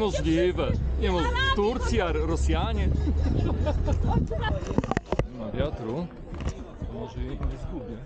Niemożliwe. Niemo... Turcja, Rosjanie. Na wiatru. Może jej nie zgubię.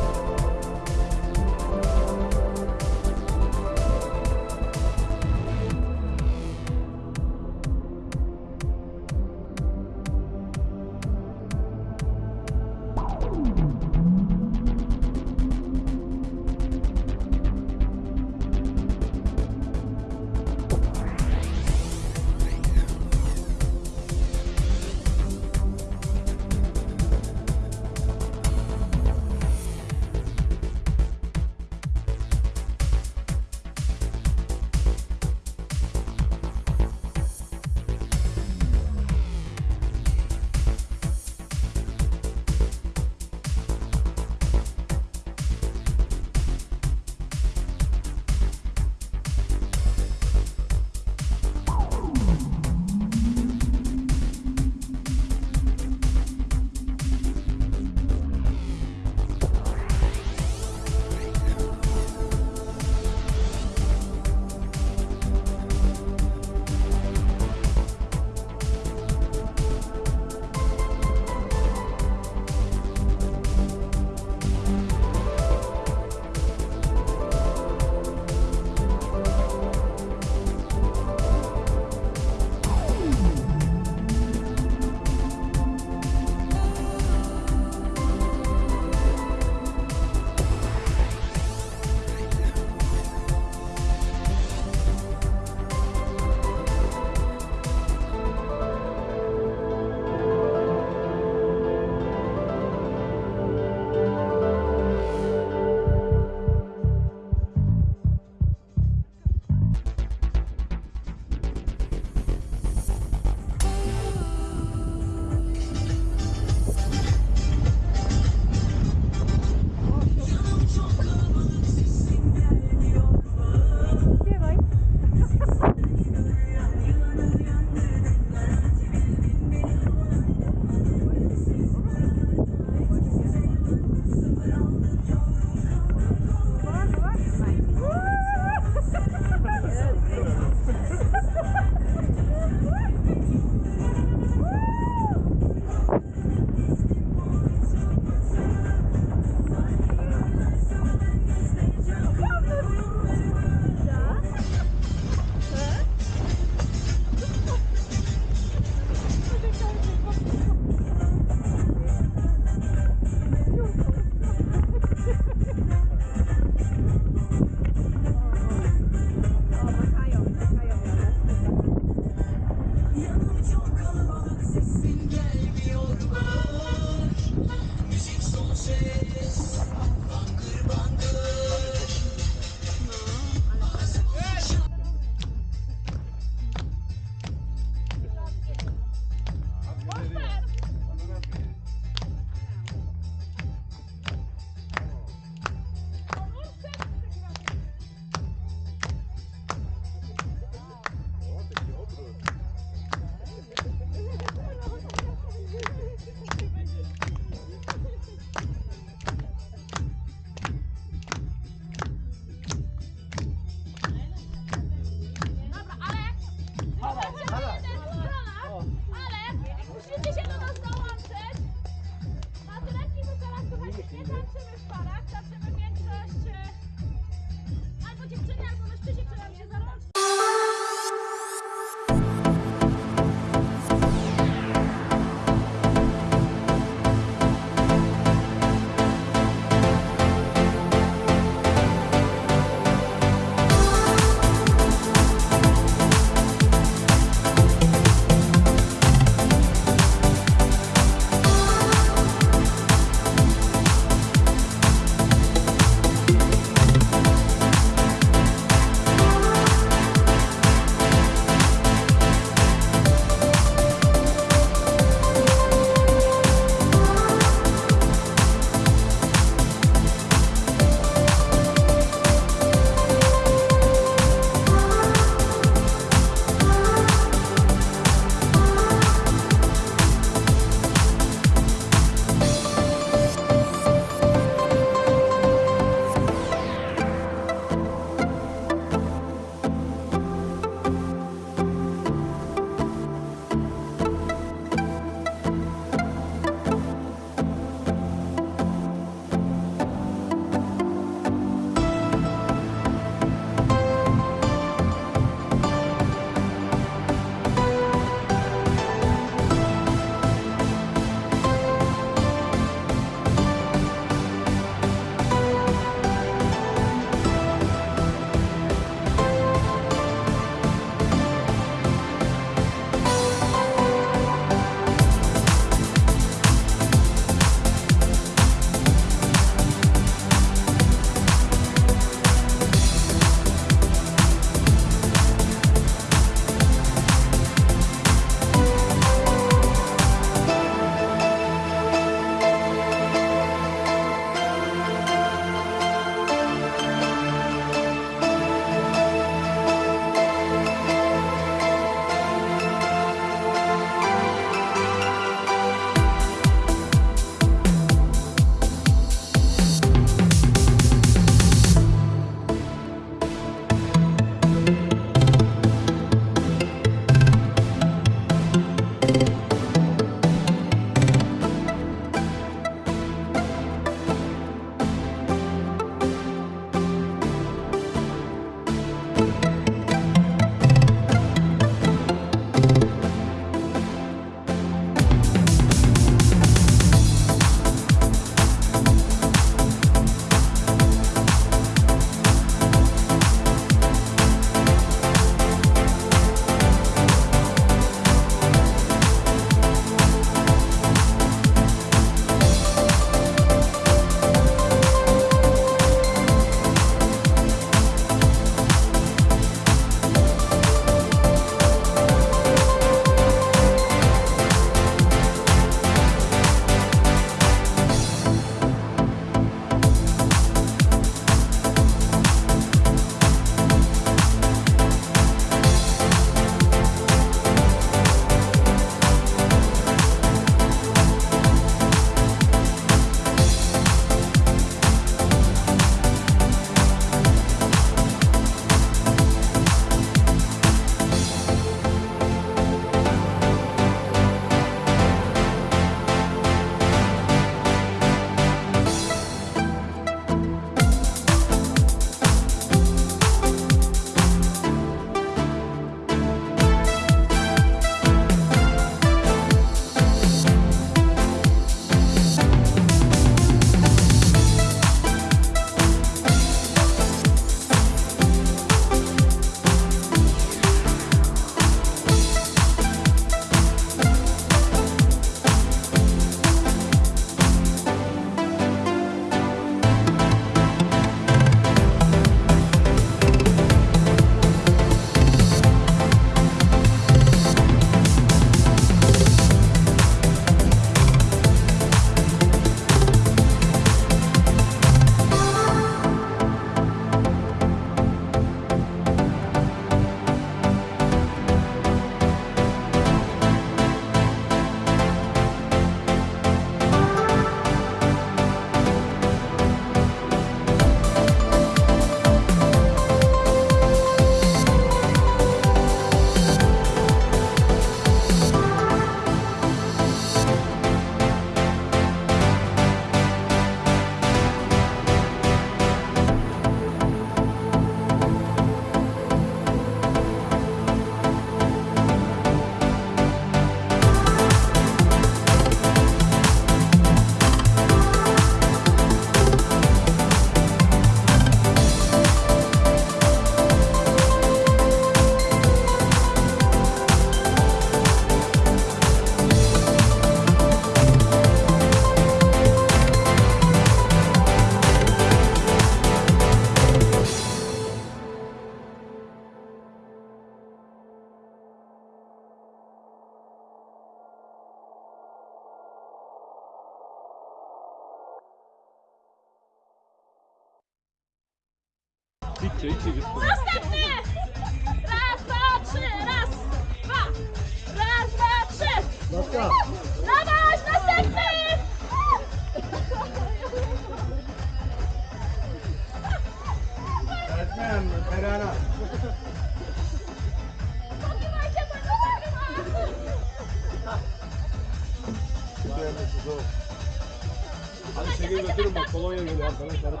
Ale się nie dopiero ma kolonie, nie ma kolonie, zaraz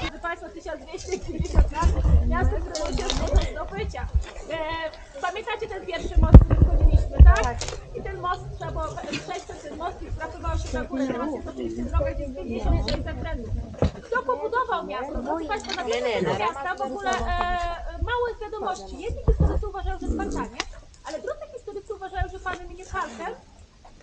Drodzy Państwo, 1250 lat, miasto, które się do zdobycia. E, pamiętacie ten pierwszy most, który wchodziliśmy, tak? I ten most trzeba było przejść przez ten most i trafiało się na górę. Teraz jest oczywiście droga, gdzie jest 56 zakrętów. Kto pobudował miasto? Drodzy Państwo, na temat miasta w ogóle e, małe wiadomości. Jedni historycy uważają, że Spartanie, ale drudzy historycy uważają, że pan imieniem Halkem,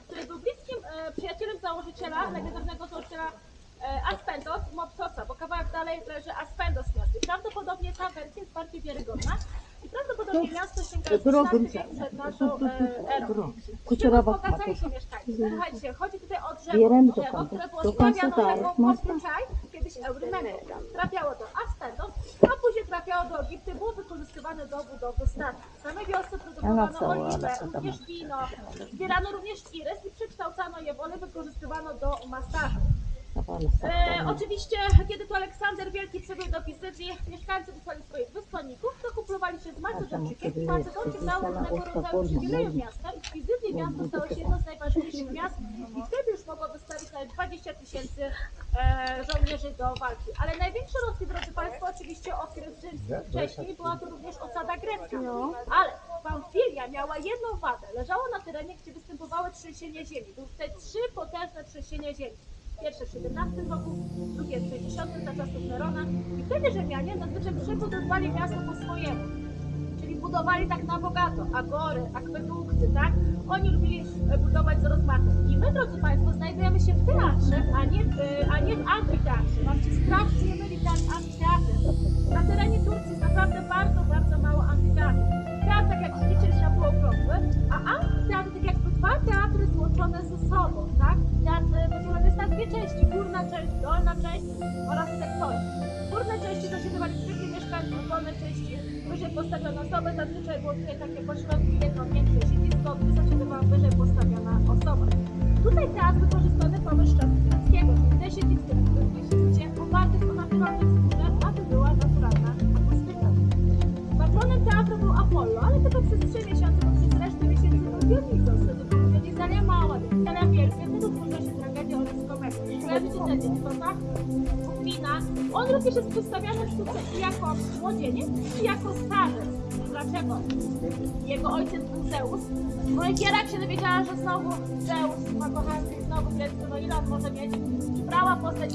który był bliskim e, przyjacielem założyciela, legendarnego założyciela e, Aspendos, Mopsosa, bo kawałek dalej leży Aspendos miasto. I prawdopodobnie ta wersja jest bardziej wiarygodna. I prawdopodobnie miasto sięga XVI wiek przed naszą e, erą. Z wzbogacali się mieszkańcy. Słuchajcie, chodzi tutaj o drzewo, drzewo, które było taką mocno. podczaj, kiedyś Eurymenu. Trafiało do Aspendos, a później trafiało do Egiptu, było wykorzystywane do budowy statków. W samej wiosce produkowano oliwę, ale to tam- również wino, zbierano również iris i przekształcano je w olej, wykorzystywano do masażu. E, oczywiście, kiedy to Aleksander Wielki przybył do Pizycji, mieszkańcy wysłali swoich wysłanników, to kuplowali się z Macedonczykiem. Macedonczyk dał różnego rodzaju przywileje miasta i w Pizycji miasto stało się jedno z najważniejszych miast i wtedy już mogło wystawić nawet 20 tysięcy e, żołnierzy do walki. Ale największe Rosji, drodzy Państwo, oczywiście okres rzymski. Wcześniej była to również osada grecka. Ale Pamfilia miała jedną wadę. Leżała na terenie, gdzie występowały trzęsienia ziemi. Były tutaj trzy potężne trzęsienia ziemi. Pierwsze w XVII roku, drugie w 60 za czasów Nerona. I wtedy Rzymianie zazwyczaj przebudowywali miasto po swojemu. Czyli budowali tak na bogato, agory, akwedukty, tak? Oni lubili e, budować z rozmachem. I my, drodzy Państwo, znajdujemy się w teatrze, a nie w, e, a nie w amfiteatrze. Mam Moja się dowiedziała, że znowu Zeus ma kochankę i znowu Grecy, no ile on może mieć? Brała postać